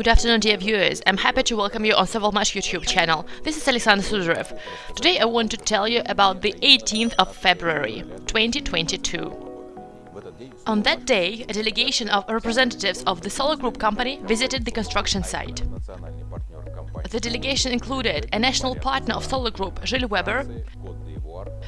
Good afternoon, dear viewers. I'm happy to welcome you on Sovelmash YouTube channel. This is Alexander Sudarev. Today I want to tell you about the 18th of February, 2022. On that day, a delegation of representatives of the Solar Group company visited the construction site. The delegation included a national partner of Solar Group, Gilles Weber.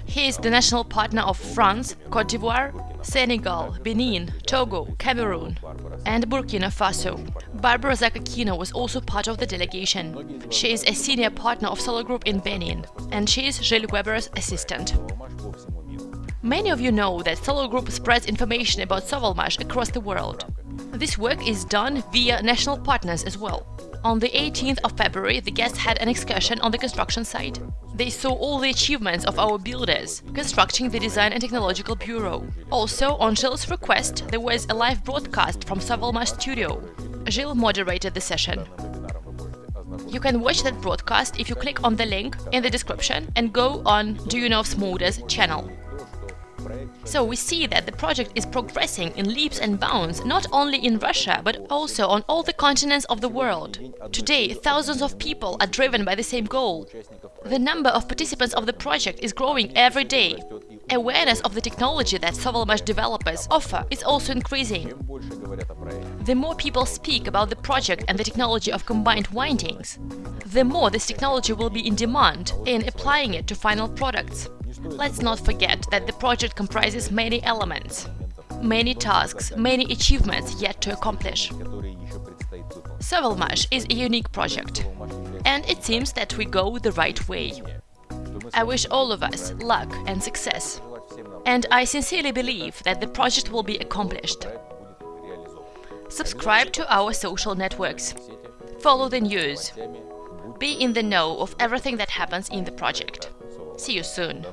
He is the national partner of France, Cote d'Ivoire, Senegal, Benin, Togo, Cameroon and Burkina Faso. Barbara Zakakina was also part of the delegation. She is a senior partner of Solar Group in Benin and she is Gilles Weber's assistant. Many of you know that Solar Group spreads information about Sovelmash across the world. This work is done via national partners as well. On the 18th of February, the guests had an excursion on the construction site. They saw all the achievements of our builders, constructing the Design and Technological Bureau. Also, on Gilles' request, there was a live broadcast from Sovelmash studio. Gilles moderated the session. You can watch that broadcast if you click on the link in the description and go on Duyunov Motors channel. So we see that the project is progressing in leaps and bounds not only in Russia but also on all the continents of the world. Today, thousands of people are driven by the same goal. The number of participants of the project is growing every day. Awareness of the technology that Sovelmash developers offer is also increasing. The more people speak about the project and the technology of combined windings, the more this technology will be in demand in applying it to final products. Let's not forget that the project comprises many elements, many tasks, many achievements yet to accomplish. Sovelmash is a unique project, and it seems that we go the right way. I wish all of us luck and success, and I sincerely believe that the project will be accomplished. Subscribe to our social networks, follow the news, be in the know of everything that happens in the project. See you soon!